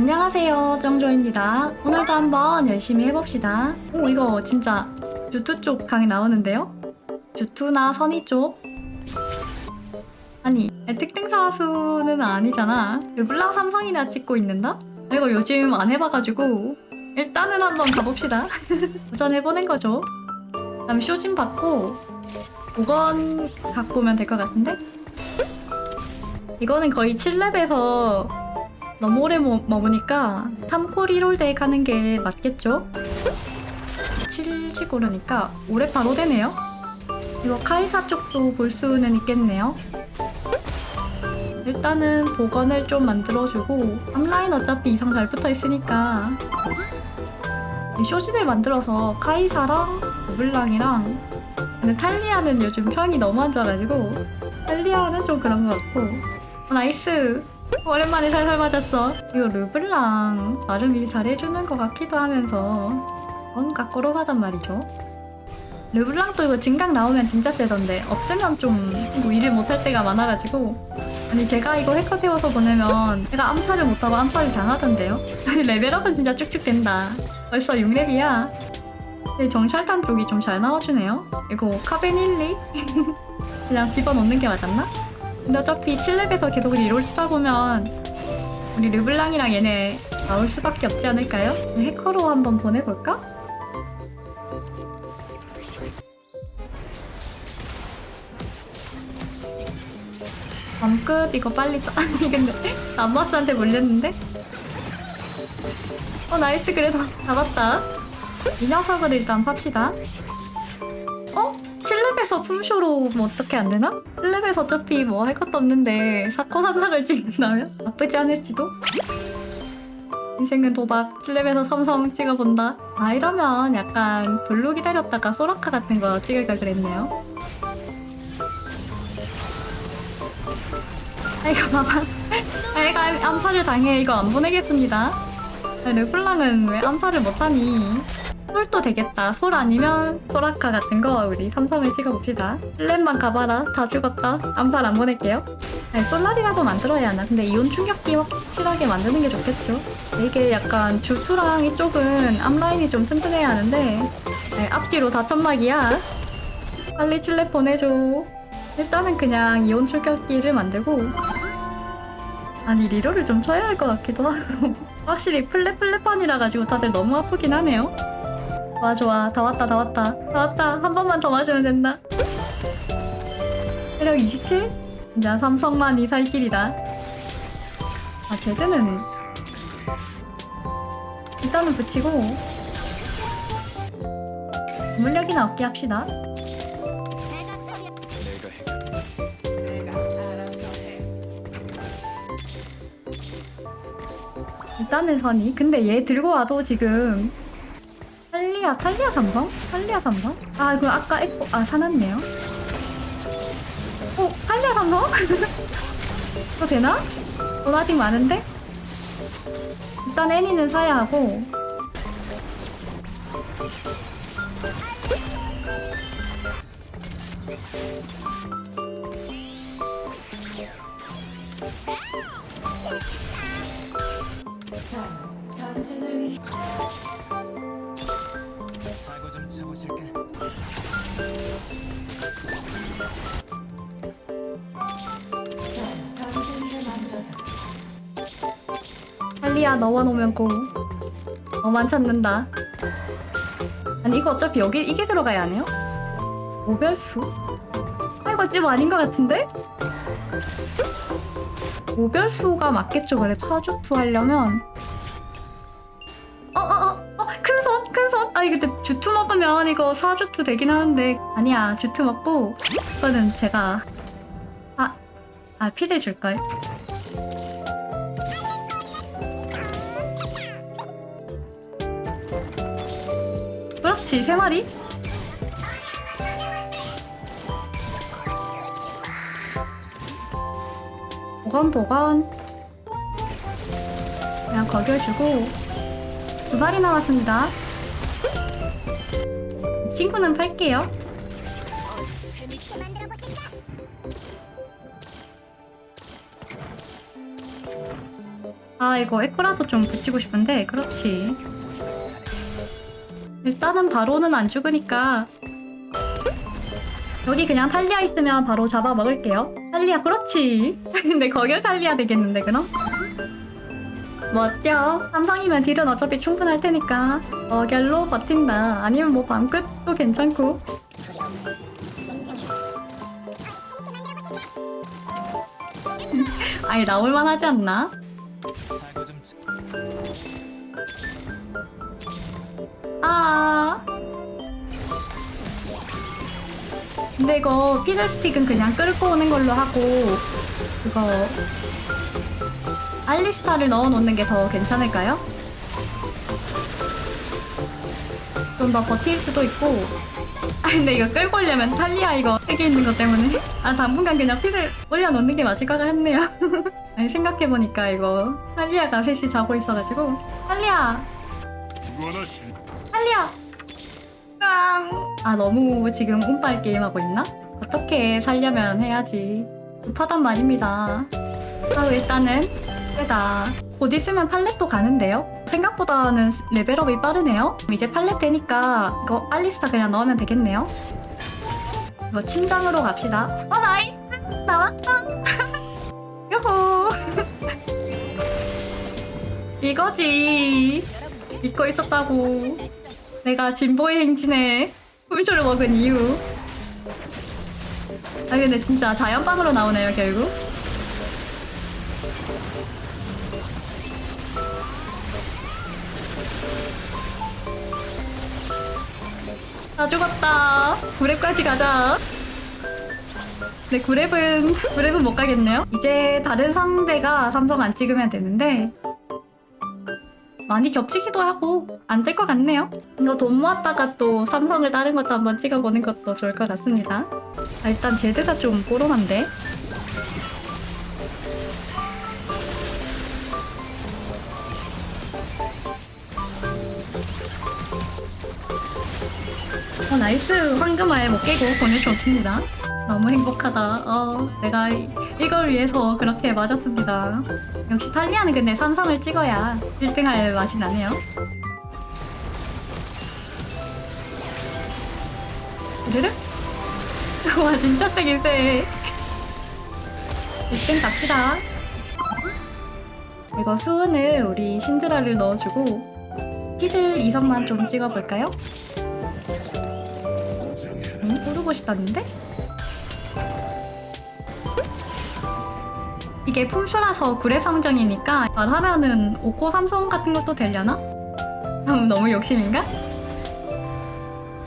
안녕하세요 정조입니다 오늘도 한번 열심히 해봅시다 오 이거 진짜 주투 쪽 강이 나오는데요? 주투나 선의 쪽 아니 특등사수는 아니잖아 르블랑 삼성이나 찍고 있는다? 이거 요즘 안 해봐가지고 일단은 한번 가봅시다 도전해보는 거죠 다음 쇼진 받고 5건 갖고 오면 될 것 같은데? 이거는 거의 7렙에서 너무 오래 머, 머무니까 3콜 1홀 덱 하는 게 맞겠죠? 70 오르니까 올해 바로 되네요? 이거 카이사 쪽도 볼 수는 있겠네요? 일단은 복원을 좀 만들어주고 앞라인 어차피 이상 잘 붙어있으니까 이 쇼진을 만들어서 카이사랑 블랑이랑 근데 탈리아는 요즘 평이 너무 안 좋아가지고 탈리아는 좀 그런 것 같고 어, nice 오랜만에 살살 맞았어. 이거 르블랑 나름 일 잘해주는 것 같기도 하면서 뭔가 꼬롬하단 말이죠. 르블랑도 이거 진각 나오면 진짜 세던데 없으면 좀 뭐 일을 못할 때가 많아가지고. 아니 제가 이거 해커 태워서 보내면 제가 암살을 못하고 암살을 당하던데요? level up은 진짜 쭉쭉 된다. 벌써 6렙이야. 근데 정찰단 쪽이 좀 잘 나와주네요. 이거 카베닐리? 그냥 집어넣는 게 맞았나? 근데 어차피 7렙에서 계속 리롤 치다 보면 우리 르블랑이랑 얘네 나올 수밖에 없지 않을까요? 해커로 한번 보내볼까? 밤끝 이거 빨리 써 아니 근데 남마스한테 몰렸는데? 어 nice 그래도 잡았다 이 녀석을 일단 팝시다 어? 7렙에서 품쇼로 뭐 어떻게 안 되나? 7렙에서 어차피 뭐 할 것도 없는데 샤코 삼성을 찍는다면? 나쁘지 않을지도? 인생은 도박 7렙에서 삼성 찍어본다 아 이러면 약간 블루 기다렸다가 소라카 같은 거 찍을까 그랬네요 아이고 봐봐 애가 암살을 당해 이거 안 보내겠습니다 르블랑은 왜 암살을 못하니 솔도 되겠다. 솔 아니면 소라카 같은 거 우리 삼성을 찍어봅시다. 1렙만 가봐라. 다 죽었다. 암살 안 보낼게요. 아니, 솔라리라도 만들어야 하나. 근데 이온 충격기 확실하게 만드는 게 좋겠죠. 이게 약간 주투랑 이쪽은 앞라인이 좀 튼튼해야 하는데 네, 앞뒤로 다 천막이야. 빨리 7렙 보내줘. 일단은 그냥 이온 충격기를 만들고 아니 리로를 좀 쳐야 할 것 같기도 하고 확실히 플랫플랫판이라 가지고 다들 너무 아프긴 하네요. 좋아 좋아. 다 왔다 다 왔다. 다 왔다. 한 번만 더 맞으면 된다. 체력 27? 진짜 삼성만이 살 길이다. 아 제드는 일단은 붙이고 물력이나 얻게 합시다. 일단은 선이. 근데 얘 들고 와도 지금 탈리아, 탈리아 삼성? 탈리아 삼성? 아, 이거 아까 에코, 아, 사놨네요. 어, 탈리아 삼성? 이거 되나? 돈 아직 많은데? 일단 애니는 사야 하고. 전 전쟁을 위해 사고 좀 쳐보실까? 탈리아 너와 놓으면 고. 너만 찾는다. 아니, 이거 어차피 여기, 이게 들어가야 하네요? 오별수? 아, 이거 집 아닌 것 같은데? 오별수가 맞겠죠, 그래. 사주투 하려면. 어, 어, 어, 어, 큰 손. 아니, 근데 주투 먹으면 이거 사주투 되긴 하는데. 아니야, 주투 먹고, 이거는 제가. 아, 아, 피드 줄걸. 그렇지, 세 마리? 보건 보건 그냥 거겨주고 두 마리 남았습니다 이 친구는 팔게요? 아 이거 에코라도 좀 붙이고 싶은데 그렇지 일단은 바로는 안 죽으니까 여기 그냥 탈리아 있으면 바로 잡아 먹을게요 탈리아 그렇지 근데 거길 탈리아 되겠는데 그럼? 뭐 어때요? 삼성이면 딜은 어차피 충분할 테니까 어결로 버틴다 아니면 뭐 밤끝도 괜찮고 아니 나올만 하지 않나? 아. 근데 이거 피자 스틱은 그냥 끌고 오는 걸로 하고 그거 알리스타를 넣어 놓는 게 더 괜찮을까요? 좀 더 버틸 수도 있고. 아 근데 이거 끌고 오려면 탈리아 이거 세개 있는 것 때문에. 아 당분간 그냥 피를 올려놓는 게 맞을 것 같네요. 아니 생각해보니까 이거 탈리아가 셋이 자고 있어가지고. 탈리아! 탈리아! 깡. 아 너무 지금 운빨 게임하고 있나? 어떻게 살려면 해야지. 급하단 말입니다. 아 일단은 세다. 곧 있으면 팔렙도 가는데요? 생각보다는 level up이 빠르네요. 이제 팔렙 되니까 이거 알리스타 그냥 넣으면 되겠네요. 이거 침장으로 갑시다. 어 nice! 나왔다! 요호 이거지. 잊고 있었다고. 내가 진보의 행진에 꿀조를 먹은 이유. 아 근데 진짜 자연빵으로 나오네요 결국 다 죽었다 구랩까지 가자 네 구랩은 구랩은 못 가겠네요 이제 다른 상대가 삼성 안 찍으면 되는데 많이 겹치기도 하고 안 될 것 같네요. 이거 돈 모았다가 또 삼성을 다른 것도 한번 찍어보는 것도 좋을 것 같습니다. 아, 일단 제드가 좀 꼬롬한데. 어, nice 황금알 못 깨고 보내주었습니다. 너무 행복하다. 어, 내가 이- 이걸 위해서 그렇게 맞았습니다. 역시 탈리아는 근데 삼성을 찍어야 1등할 맛이 나네요. 드르륵? 와 진짜 세긴 세. 1등 갑시다. 이거 수은을 우리 신드라를 넣어주고 피들 2선만 좀 찍어볼까요? 응? 오르고시다는데? 이게 품쇼라서 구례 성정이니까 말하면은 5코 삼성 같은 것도 되려나? 음, 너무 욕심인가?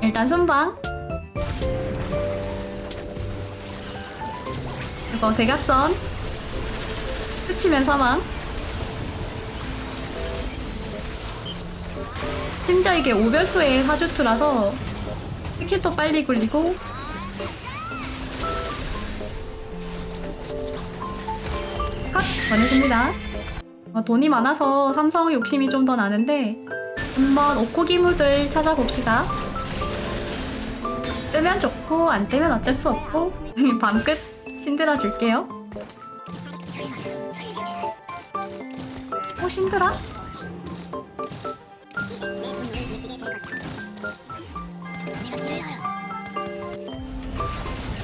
일단 순방 이거 대각선 스치면 사망 심지어 이게 오별수의 사주투라서 스킬도 빨리 굴리고 컷! 보내줍니다. 어, 돈이 많아서 삼성 욕심이 좀 더 나는데 한번 오코기물들 찾아봅시다. 뜨면 좋고 안 뜨면 어쩔 수 없고 밤끝 신드라 줄게요. 오 신드라?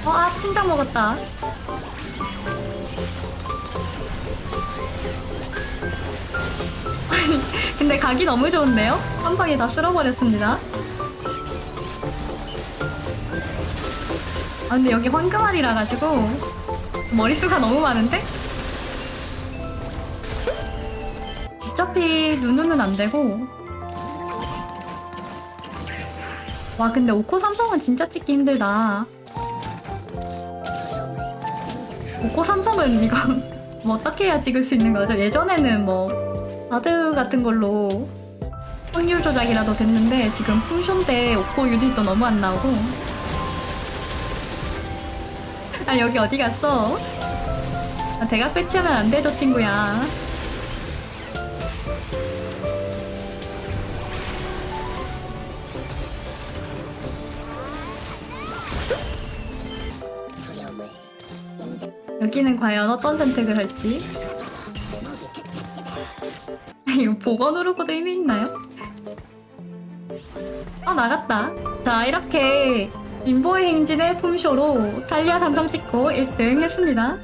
어, 아, 침장 먹었다. 아니, 근데 각이 너무 좋은데요? 한 방에 다 쓸어버렸습니다. 아, 근데 여기 황금알이라 가지고 머릿수가 너무 많은데? 어차피 누누는 안 되고 와 근데 오코 삼성은 진짜 찍기 힘들다 오코 삼성은 이거 뭐 어떻게 해야 찍을 수 있는 거죠? 예전에는 뭐 바드 같은 걸로 확률 조작이라도 됐는데 지금 품쇼인데 오코 유닛도 너무 안 나오고 아 여기 어디 갔어? 아, 대각 배치하면 안 되죠 친구야 여기는 과연 어떤 선택을 할지 이거 보고 누르고도 의미 있나요? 아 나갔다. 자 이렇게 인보의 행진의 품쇼로 탈리아 삼성 찍고 1등 했습니다.